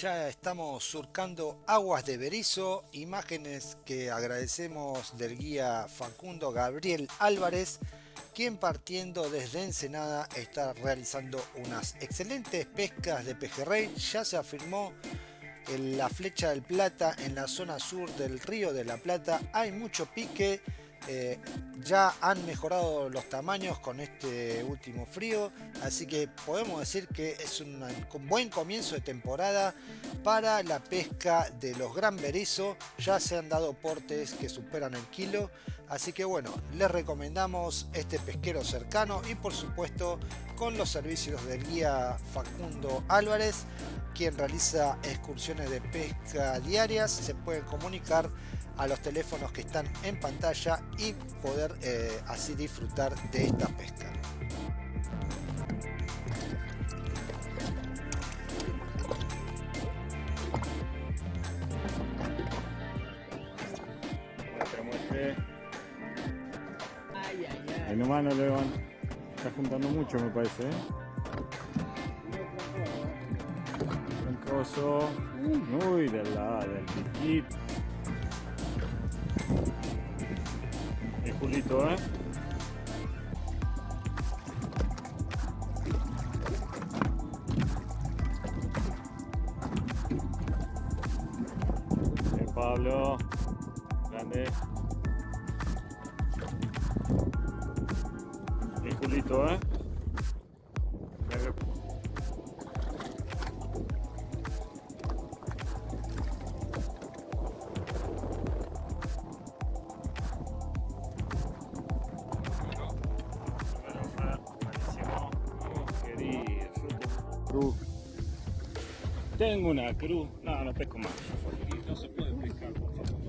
Ya estamos surcando aguas de Berizo, imágenes que agradecemos del guía Facundo Gabriel Álvarez, quien partiendo desde Ensenada está realizando unas excelentes pescas de pejerrey. Ya se afirmó en la flecha del Plata, en la zona sur del río de la Plata, hay mucho pique eh, ya han mejorado los tamaños con este último frío, así que podemos decir que es un buen comienzo de temporada para la pesca de los gran berizo. Ya se han dado portes que superan el kilo, así que bueno, les recomendamos este pesquero cercano y por supuesto con los servicios del guía Facundo Álvarez, quien realiza excursiones de pesca diarias. Se pueden comunicar a los teléfonos que están en pantalla y poder eh, así disfrutar de esta pesca. Ahí nomás no le van. Está juntando mucho me parece, ¿eh? Trancoso. Uy, del lado, del piquito. El Cruz. Tengo una cruz. No, no pesco más. No se puede pescar, por favor.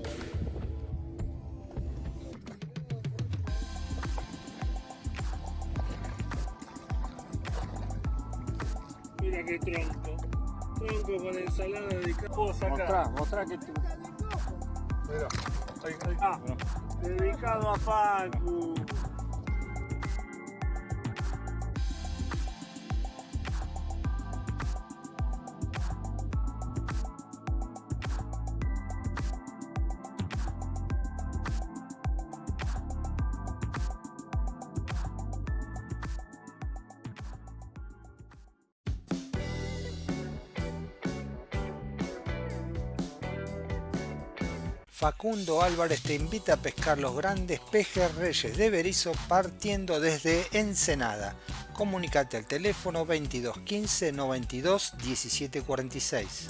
Mira qué tronco. Tronco con ensalada de capo. Mostrá, mostrá que tú. Mira. Ahí, ahí. Ah, dedicado a Facu. Facundo Álvarez te invita a pescar los grandes pejerreyes de Berizo partiendo desde Ensenada. Comunicate al teléfono 22 15 92 17 46.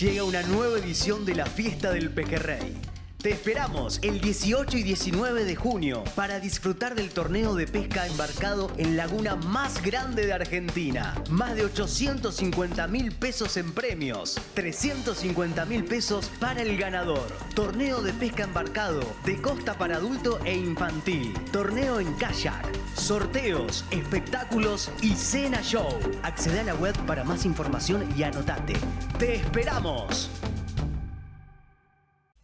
Llega una nueva edición de la Fiesta del Pejerrey te esperamos el 18 y 19 de junio para disfrutar del torneo de pesca embarcado en laguna más grande de Argentina. Más de 850 mil pesos en premios, 350 mil pesos para el ganador. Torneo de pesca embarcado de costa para adulto e infantil. Torneo en kayak. Sorteos, espectáculos y cena show. Accede a la web para más información y anotate. ¡Te esperamos!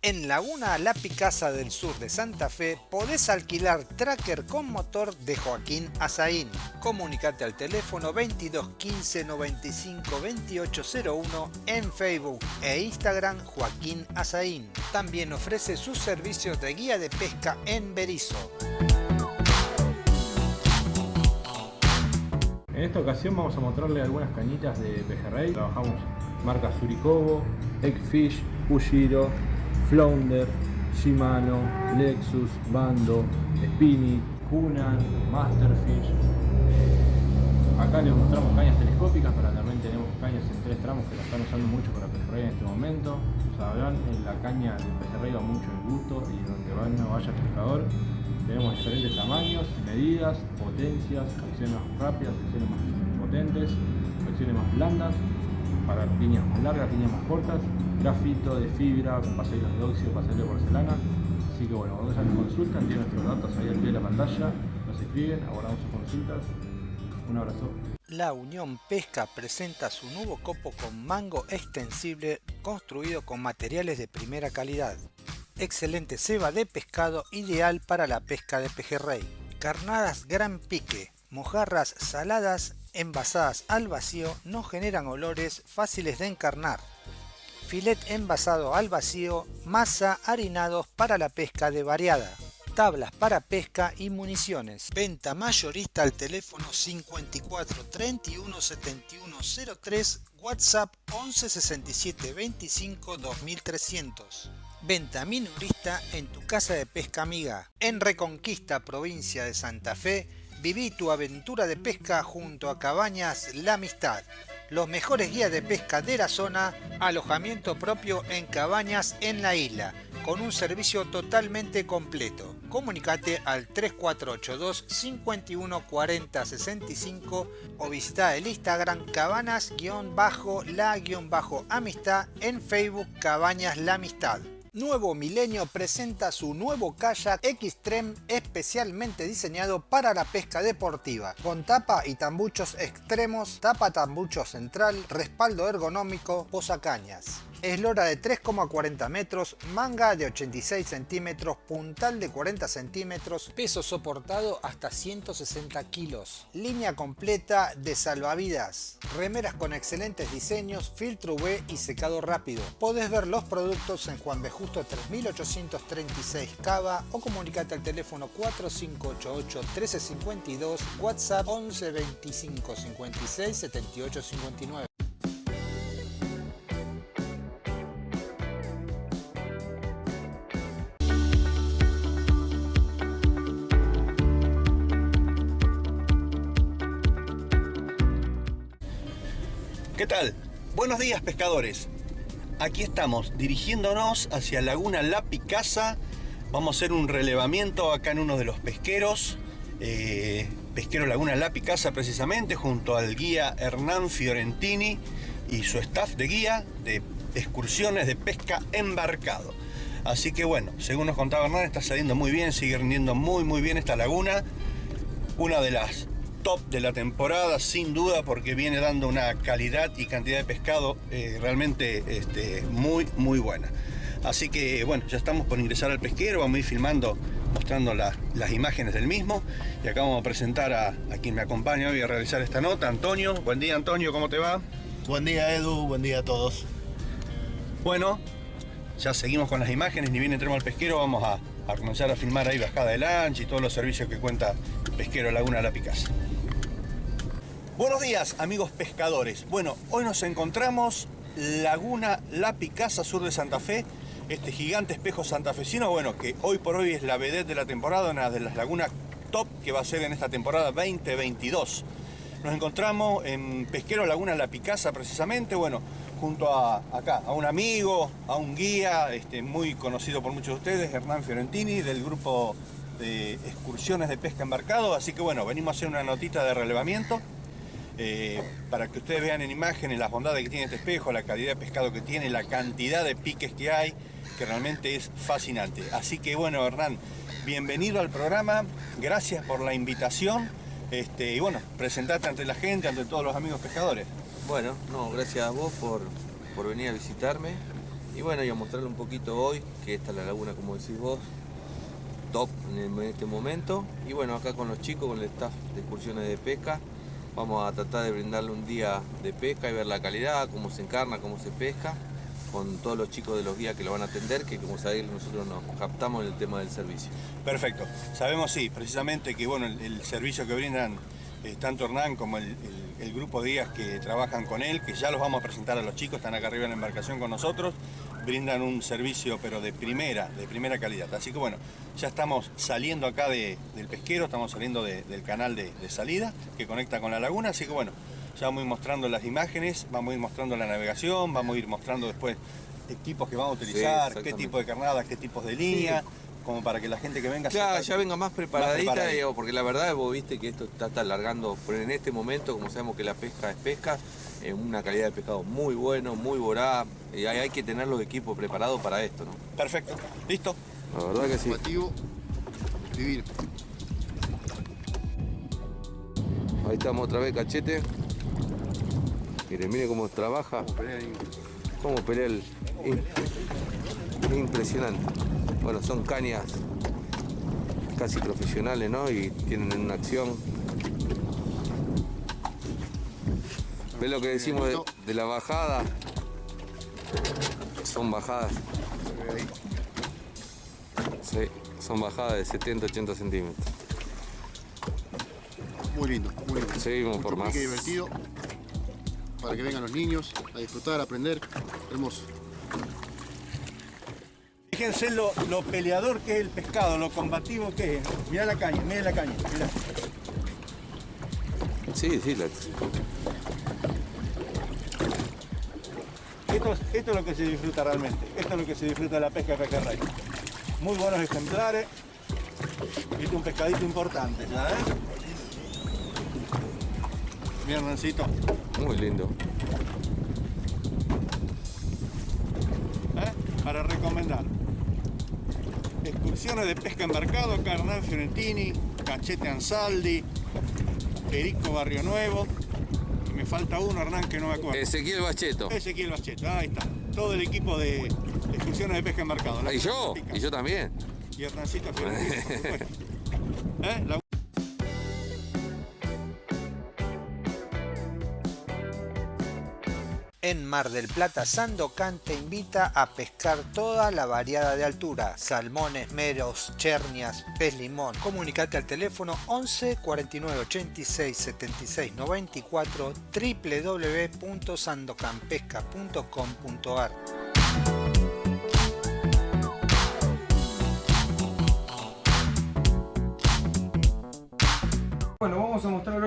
En Laguna La Picasa del sur de Santa Fe podés alquilar tracker con motor de Joaquín Azaín. Comunicate al teléfono 22 15 95 2801 en Facebook e Instagram Joaquín Azaín. También ofrece sus servicios de guía de pesca en Berizo. En esta ocasión vamos a mostrarle algunas cañitas de pejerrey. Trabajamos marcas Suricobo, Eggfish, Ujiro, Flounder, Shimano, Lexus, Bando, Spinny, Hunan, Masterfish. Acá les mostramos cañas telescópicas, pero también tenemos cañas en tres tramos que la están usando mucho para pejerrey en este momento. Sabrán, la caña del pejerrey va mucho el gusto y donde no vaya el pescador. Tenemos diferentes tamaños, medidas, potencias, acciones más rápidas, acciones más potentes, acciones más blandas, para líneas más largas, líneas más cortas grafito de fibra, pasadillos de óxido, pasadillos de porcelana. Así que bueno, cuando ya nos consultan, tienen nuestros datos ahí al pie de la pantalla, nos escriben, abordamos sus consultas. Un abrazo. La Unión Pesca presenta su nuevo copo con mango extensible construido con materiales de primera calidad. excelente ceba de pescado ideal para la pesca de pejerrey. Carnadas gran pique, mojarras saladas envasadas al vacío no generan olores fáciles de encarnar. Filet envasado al vacío, masa harinados para la pesca de variada tablas para pesca y municiones. Venta mayorista al teléfono 54 31 71 03, WhatsApp 11 67 25 2300. Venta minorista en tu casa de pesca amiga. En Reconquista, provincia de Santa Fe, viví tu aventura de pesca junto a Cabañas La Amistad los mejores guías de pesca de la zona, alojamiento propio en cabañas en la isla, con un servicio totalmente completo. Comunicate al 3482 51 40 65 o visita el Instagram cabanas-la-amistad en Facebook Cabañas La Amistad. Nuevo Milenio presenta su nuevo kayak Xtreme especialmente diseñado para la pesca deportiva, con tapa y tambuchos extremos, tapa tambucho central, respaldo ergonómico, posacañas eslora de 3,40 metros, manga de 86 centímetros, puntal de 40 centímetros, peso soportado hasta 160 kilos, línea completa de salvavidas, remeras con excelentes diseños, filtro UV y secado rápido. Podés ver los productos en Juan B. Justo 3836 Cava o comunicate al teléfono 4588 1352, WhatsApp 11 25 56 78 59. ¿Qué tal? Buenos días pescadores. Aquí estamos dirigiéndonos hacia Laguna La Picasa. Vamos a hacer un relevamiento acá en uno de los pesqueros. Eh, pesquero Laguna La Picasa precisamente, junto al guía Hernán Fiorentini y su staff de guía de excursiones de pesca embarcado. Así que bueno, según nos contaba Hernán, está saliendo muy bien, sigue rindiendo muy muy bien esta laguna. Una de las top de la temporada, sin duda, porque viene dando una calidad y cantidad de pescado eh, realmente este, muy, muy buena. Así que bueno, ya estamos por ingresar al pesquero, vamos a ir filmando, mostrando las imágenes del mismo. Y acá vamos a presentar a, a, quien me acompaña hoy a realizar esta nota, Antonio. Buen día Antonio, ¿cómo te va? Buen día Edu, buen día a todos. Bueno, ya seguimos con las imágenes, ni bien entremos al pesquero, vamos a, a comenzar a filmar ahí bajada de lancha y todos los servicios que cuenta Pesquero Laguna La Picasa. Buenos días amigos pescadores. Bueno, hoy nos encontramos Laguna La Picasa, sur de Santa Fe. Este gigante espejo santafesino, bueno, que hoy por hoy es la vedette de la temporada, una de las lagunas top que va a ser en esta temporada 2022. Nos encontramos en Pesquero Laguna La Picasa precisamente, bueno, junto a acá, a un amigo, a un guía, este, muy conocido por muchos de ustedes, Hernán Fiorentini, del grupo de excursiones de pesca embarcado. Así que bueno, venimos a hacer una notita de relevamiento. Eh, para que ustedes vean en imágenes las bondades que tiene este espejo, la calidad de pescado que tiene, la cantidad de piques que hay, que realmente es fascinante. Así que bueno, Hernán, bienvenido al programa, gracias por la invitación este, y bueno, presentate ante la gente, ante todos los amigos pescadores. Bueno, no, gracias a vos por, por venir a visitarme y bueno, y a mostrarle un poquito hoy, que esta es la laguna, como decís vos, top en este momento. Y bueno, acá con los chicos, con el staff de excursiones de pesca, Vamos a tratar de brindarle un día de pesca y ver la calidad, cómo se encarna, cómo se pesca, con todos los chicos de los guías que lo van a atender, que como sabéis nosotros nos captamos en el tema del servicio. Perfecto. Sabemos, sí, precisamente que bueno, el, servicio que brindan eh, tanto Hernán como el, grupo de guías que trabajan con él, que ya los vamos a presentar a los chicos, están acá arriba en la embarcación con nosotros, brindan un servicio pero de primera, de primera calidad. Así que bueno, ya estamos saliendo acá del pesquero, estamos saliendo del canal de, salida que conecta con la laguna, así que bueno, ya vamos a ir mostrando las imágenes, vamos a ir mostrando la navegación, vamos a ir mostrando después equipos que vamos a utilizar, qué tipo de carnadas, qué tipos de línea. Como para que la gente que venga ya venga más preparadita, porque la verdad vos viste que esto está, está alargando, pero en este momento, como sabemos que la pesca es pesca, una calidad de pescado muy bueno, muy voraz, y hay, que tener los equipos preparados para esto, ¿no? Perfecto, listo. La verdad que sí. Ahí estamos otra vez, cachete. Miren, miren cómo trabaja. Cómo pelea el... Impresionante. bueno, son cañas casi profesionales, ¿no? Y tienen una acción. ¿Ves lo que decimos de, de la bajada? Son bajadas. Sí, son bajadas de 70-80 centímetros. Muy lindo, muy lindo. Seguimos Mucho por más. divertido. Para que vengan los niños a disfrutar, a aprender. Hermoso. Fíjense lo, lo peleador que es el pescado, lo combativo que es. Mirá la caña, mirá la caña, mirá. Sí, sí, la- Esto, es- esto es lo que se disfruta realmente. Esto es lo que se disfruta de la pesca de pejerrey. Muy buenos ejemplares. Es un pescadito importante, ¿ya ves? Mira, Hernancito. muy lindo. ¿eh? Para recomendar. Excursiones de pesca embarcado, acá Hernán Fiorentini, Cachete Ansaldi, Perico Barrio Nuevo. Falta uno, Hernán, que no me acuerdo. Ezequiel Bacheto. Ezequiel Bacheto, ahí está. Todo el equipo de excursiones de pesca embarcado. Y yo, y yo también. Y Hernancito Fiorentini, por supuesto. ¿Eh? La- En Mar del Plata, Sandocan te invita a pescar toda la variada de altura, salmones, meros, chernias, pez limón. Comunicate al teléfono 11 49 86 76 94 www.sandocanpesca.com.ar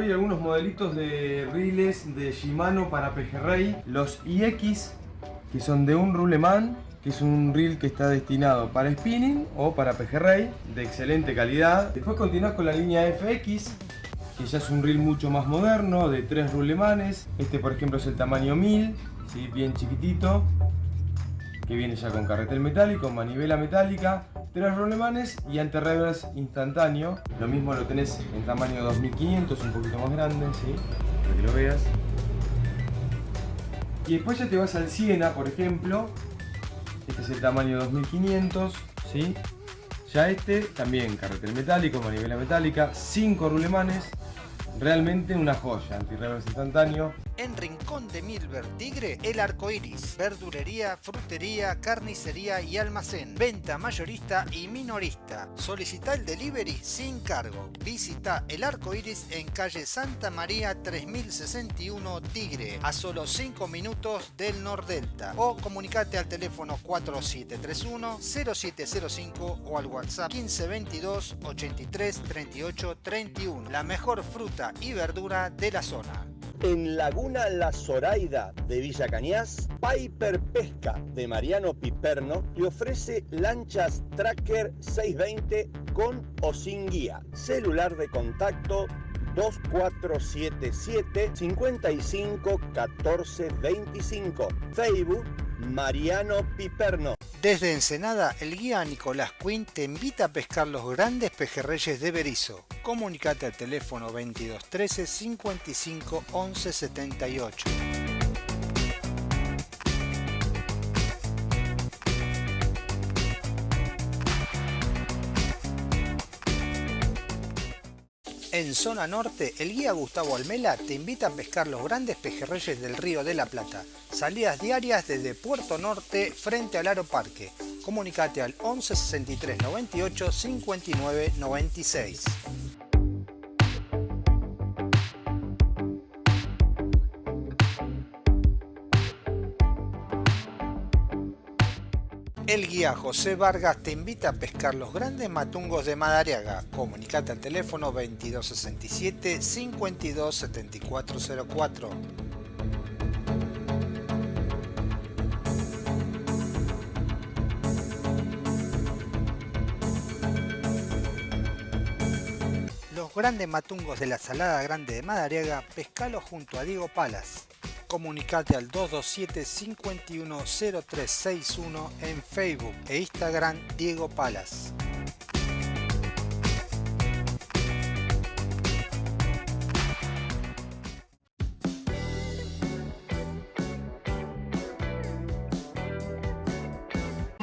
hoy algunos modelitos de riles de Shimano para pejerrey. Los IX, que son de un ruleman, que es un reel que está destinado para spinning o para pejerrey, de excelente calidad. Después continúas con la línea FX, que ya es un reel mucho más moderno, de tres rulemanes. Este por ejemplo es el tamaño 1000, ¿sí? bien chiquitito, que viene ya con carretel metálico, manivela metálica, tres rolemanes y anti-reverse instantáneo. Lo mismo lo tenés en tamaño 2500, un poquito más grande, ¿sí? para que lo veas. Y después ya te vas al Siena, por ejemplo. Este es el tamaño 2500, ¿sí? Ya este también carretel metálico, manivela metálica, 5 rulemanes. Realmente una joya, anti-reverse instantáneo. En Rincón de Milver Tigre, el arco iris, verdulería, frutería, carnicería y almacén, venta mayorista y minorista. Solicita el delivery sin cargo. Visita el arco iris en calle Santa María 3061 Tigre, a solo 5 minutos del Nordelta. O comunicate al teléfono 4731 0705 o al WhatsApp 1522 83 38 31. La mejor fruta y verdura de la zona. En Laguna La Zoraida de Villa Cañas, Piper Pesca de Mariano Piperno le ofrece lanchas Tracker 620 con o sin guía. Celular de contacto 2477 55 14 25. Facebook Mariano Piperno. Desde Ensenada, el guía Nicolás Quinn te invita a pescar los grandes pejerreyes de Berizo. Comunicate al teléfono 2213 55 11 78. En zona norte, el guía Gustavo Almela te invita a pescar los grandes pejerreyes del río de la Plata. Salidas diarias desde Puerto Norte frente al Aro Parque. Comunicate al 11 63 98 59 96. El guía José Vargas te invita a pescar los grandes matungos de Madariaga. Comunicate al teléfono 2267 527404. Los grandes matungos de la Salada Grande de Madariaga, pescalo junto a Diego Palas. Comunicate al 227 510361 en Facebook e Instagram Diego Palas.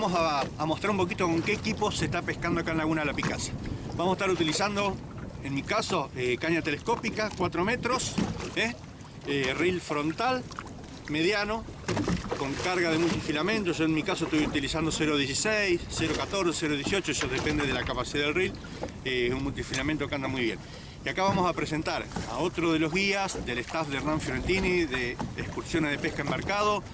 Vamos a, mostrar un poquito con qué equipo se está pescando acá en Laguna La Picasa. Vamos a estar utilizando, en mi caso, eh, caña telescópica, 4 metros, ¿eh? Eh, reel frontal, mediano, con carga de multifilamento. Yo en mi caso estoy utilizando 0.16, 0.14, 0.18, eso depende de la capacidad del reel. Eh, Es un multifilamento que anda muy bien. Y acá vamos a presentar a otro de los guías del staff de Hernán Fiorentini de excursiones de pesca embarcado,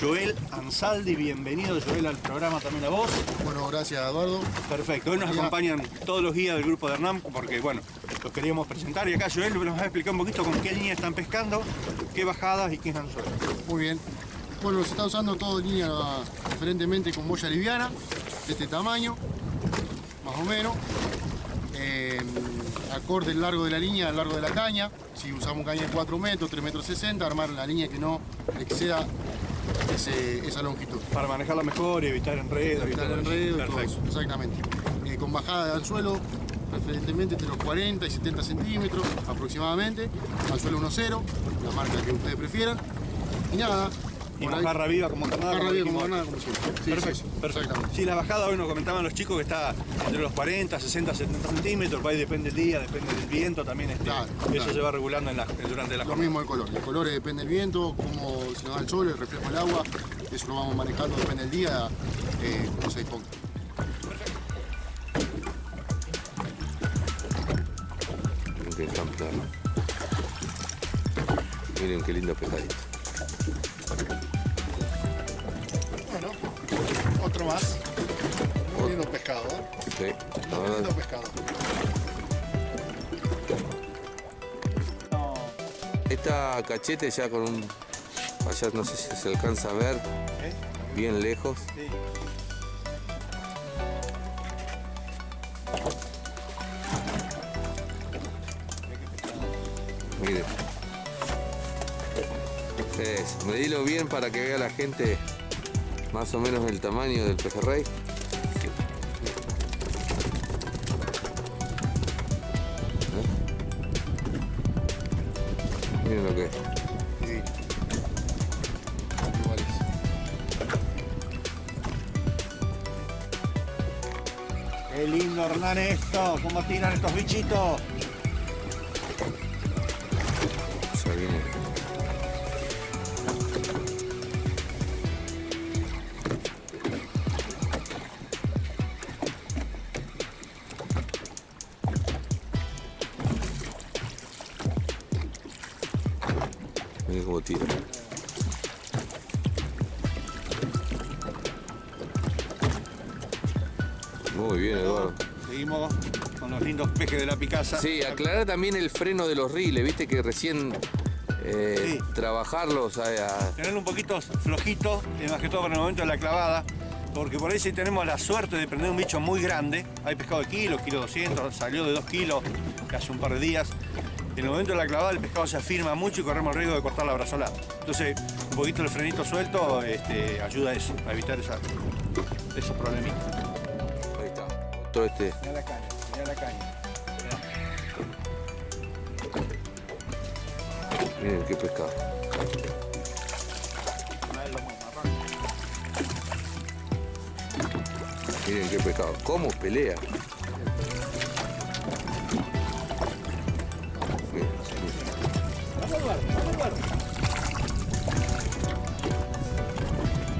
Joel Ansaldi. Bienvenido Joel al programa también a vos. Bueno, gracias Eduardo. Perfecto, hoy nos acompañan todos los guías del grupo de Hernán porque bueno, los queríamos presentar y acá Joel nos va a explicar un poquito con qué línea están pescando, qué bajadas y qué anzuelos. Muy bien. Bueno, se está usando todo línea preferentemente con boya liviana, de este tamaño, más o menos. Eh, acorde el largo de la línea, el largo de la caña. Si usamos caña de 4 metros, 3 metros 60, armar la línea que no exceda ese- esa longitud. Para manejarla mejor y evitar enredos. evitar exactamente. Eh, con bajada de anzuelo, preferentemente entre los 40 y 70 centímetros aproximadamente. Anzuelo 1.0, la marca que ustedes prefieran. Y nada. Y por ahí- viva como carnada. Como viva carnada, como siempre. Sí, perfecto, sí, perfecto. Sí, la bajada hoy nos comentaban los chicos que está entre los 40, 60, 70 centímetros, por ahí depende del día, depende del viento también. este, Claro, eso claro. se va regulando en la- durante la Lo jornada. mismo el color. El color depende del viento, cómo se nos da el sol, el reflejo del agua. Eso lo vamos manejando, depende del día, eh, cómo se disponga. Miren qué ejemplar. Miren qué lindo pescadito. Bueno, otro más. Muy lindo pescado, ¿eh? Sí, la Muy lindo verdad. pescado. Esta cachete ya con un... Allá no sé si se alcanza a ver. Bien lejos. Miren. Es, medilo bien para que vea la gente más o menos el tamaño del pejerrey. Miren lo que es. Qué lindo Hernán esto, cómo tiran estos bichitos. Miren cómo tira. Muy bien, Eduardo. Seguimos con los lindos pejes de la Picasa. Sí, aclarar también el freno de los riles, viste que recién eh, Sí. trabajarlos a, a- Tenerlo un poquito flojito, eh, más que todo para el momento de la clavada, porque por ahí si tenemos la suerte de prender un bicho muy grande, hay pescado de kilo, kilo 200, salió de 2 kilos hace un par de días, en el momento de la clavada el pescado se afirma mucho y corremos el riesgo de cortar la brazolada. Entonces, un poquito el frenito suelto este, ayuda a eso, a evitar esa, esos problemitas. Ahí está. Todo este. Mirá la caña, mirá la caña. Miren qué pescado. Miren qué pescado. ¿Cómo pelea?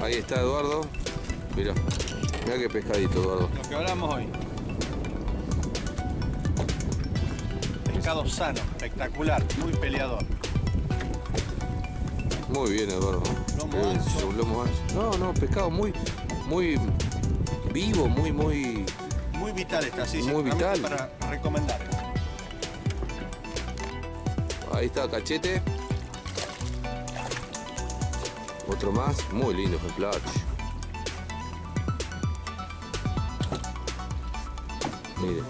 Ahí está Eduardo. Mira, mira qué pescadito, Eduardo. Lo que hablamos hoy. Pescado sano, espectacular, muy peleador. Muy bien, Eduardo. Lomo ancho. su lomo ancho. No, no, pescado muy, muy vivo, muy, muy. Muy vital está, sí. Muy vital. Para recomendar. Ahí está cachete. Otro más, muy lindo ejemplar. Mire.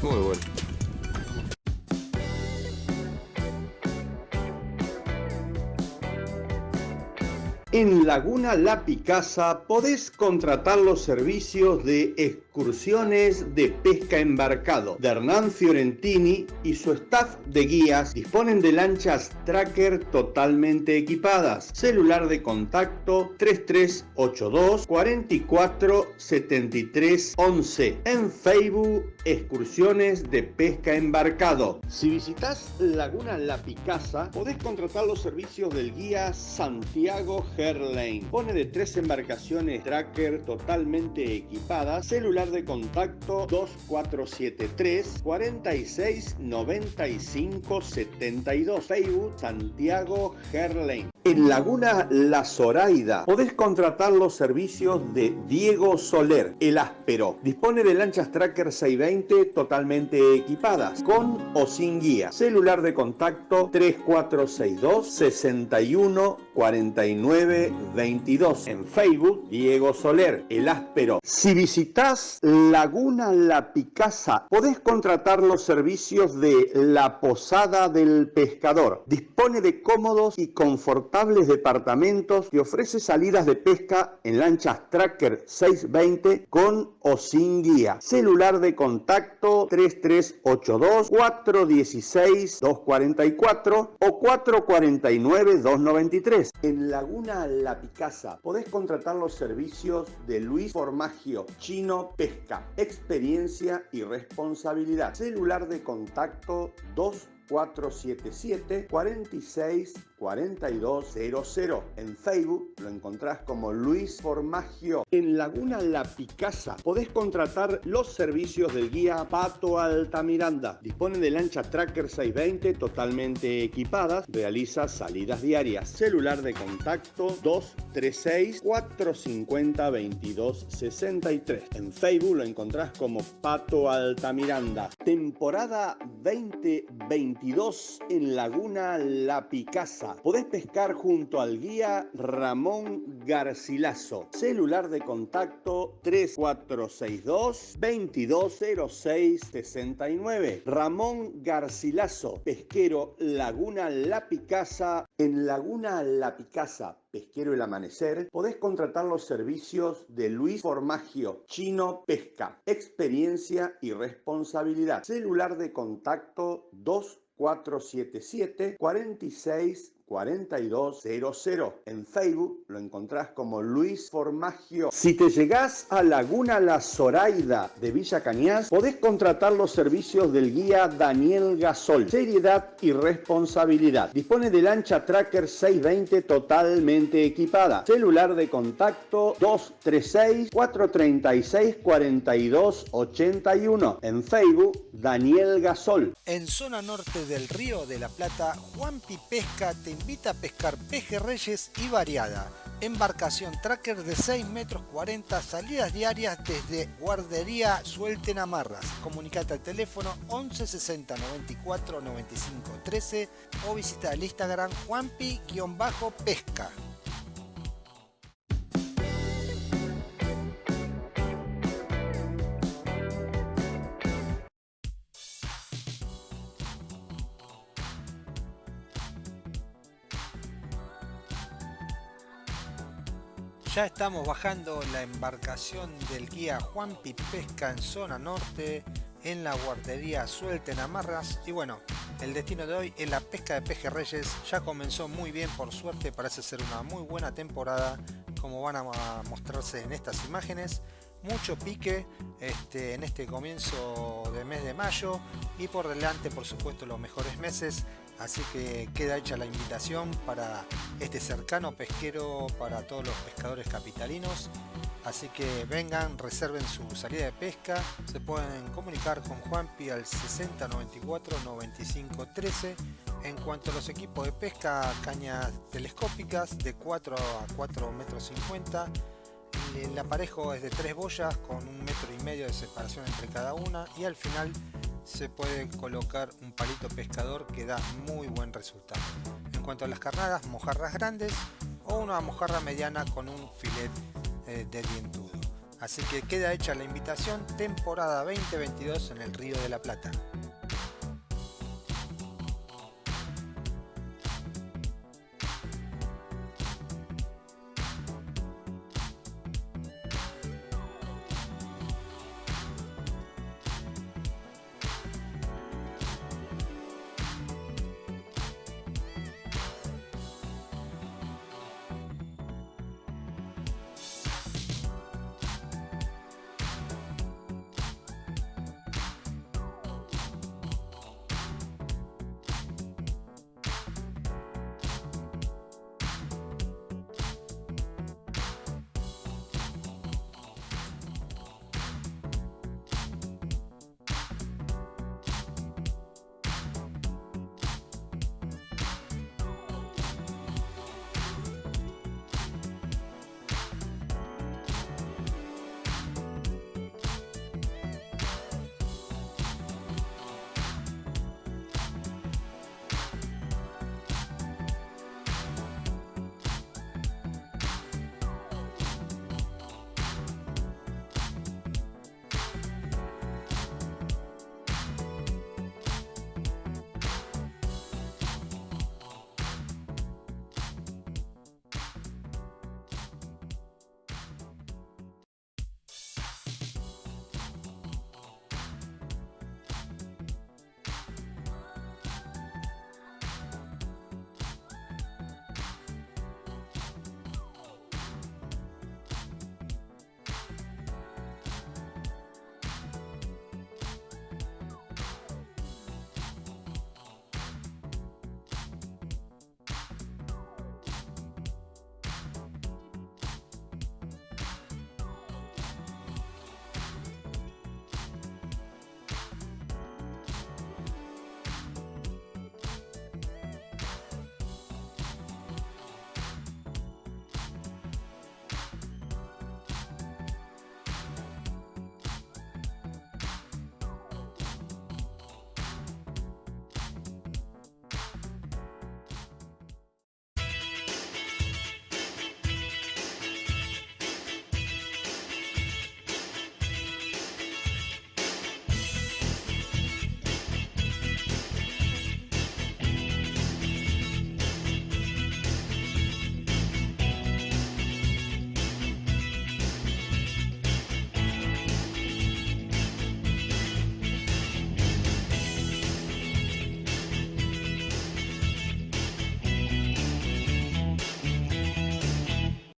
Muy bueno. En Laguna La Picasa podés contratar los servicios de excursiones de pesca embarcado de Hernán Fiorentini y su staff de guías disponen de lanchas tracker totalmente equipadas. Celular de contacto 3382 44 73 11. En Facebook, excursiones de pesca embarcado. Si visitas Laguna La Picasa, podés contratar los servicios del guía Santiago Herlane. Pone de tres embarcaciones tracker totalmente equipadas. Celular de contacto 2473 46 95 72. Facebook Santiago Herlane. En Laguna La Zoraida podés contratar los servicios de Diego Soler, el áspero. Dispone de lanchas Tracker 620 totalmente equipadas, con o sin guía. Celular de contacto 3462 61 49 22. En Facebook, Diego Soler, el áspero. Si visitas Laguna La Picasa, podés contratar los servicios de La Posada del Pescador. Dispone de cómodos y confortables departamentos que ofrece salidas de pesca en lanchas Tracker 620 con o sin guía. Celular de contacto 3382 416 244 o 449 293. En Laguna La Picasa podés contratar los servicios de Luis Formagio Chino Pesca. Experiencia y responsabilidad. Celular de contacto 2 477 46 4200. En Facebook lo encontrás como Luis Formagio. En Laguna La Picasa podés contratar los servicios del guía Pato Altamiranda. Dispone de lancha Tracker 620 totalmente equipadas. Realiza salidas diarias. Celular de contacto 236 450 2263. En Facebook lo encontrás como Pato Altamiranda. Temporada 2022 en Laguna La Picasa podés pescar junto al guía Ramón Garcilaso. Celular de contacto 3462 2206 69. Ramón Garcilaso, pesquero Laguna La Picasa. En Laguna La Picasa, Pesquero El Amanecer, podés contratar los servicios de Luis Formagio, Chino Pesca, experiencia y responsabilidad. Celular de contacto 2477 46 4200. En Facebook lo encontrás como Luis Formagio. Si te llegás a Laguna La Zoraida de Villa Cañas, podés contratar los servicios del guía Daniel Gasol. Seriedad y responsabilidad. Dispone de lancha Tracker 620 totalmente equipada. Celular de contacto 236 436 4281. En Facebook, Daniel Gasol. En zona norte del Río de la Plata, Juan Pesca te invita a pescar pejerreyes y variada. Embarcación tracker de 6 metros 40, salidas diarias desde Guardería Suelten Amarras. Comunicate al teléfono 11 60 94 95 13 o visita el Instagram juanpi-pesca. Ya estamos bajando la embarcación del guía Juan Pesca en zona norte, en la guardería Suelta en Amarras. Y bueno, el destino de hoy es la pesca de pejerreyes. Ya comenzó muy bien, por suerte, parece ser una muy buena temporada, como van a mostrarse en estas imágenes. Mucho pique este, en este comienzo del mes de mayo y por delante, por supuesto, los mejores meses Así que queda hecha la invitación para este cercano pesquero para todos los pescadores capitalinos. Así que vengan, reserven su salida de pesca. Se pueden comunicar con Juanpi al 6094 95 13. En cuanto a los equipos de pesca, cañas telescópicas de 4 a 4 metros 50. El aparejo es de 3 boyas con un metro y medio de separación entre cada una y al final se puede colocar un palito pescador que da muy buen resultado. En cuanto a las carnadas, mojarras grandes o una mojarra mediana con un filet eh, de dientudo. Así que queda hecha la invitación temporada 2022 en el Río de la Plata.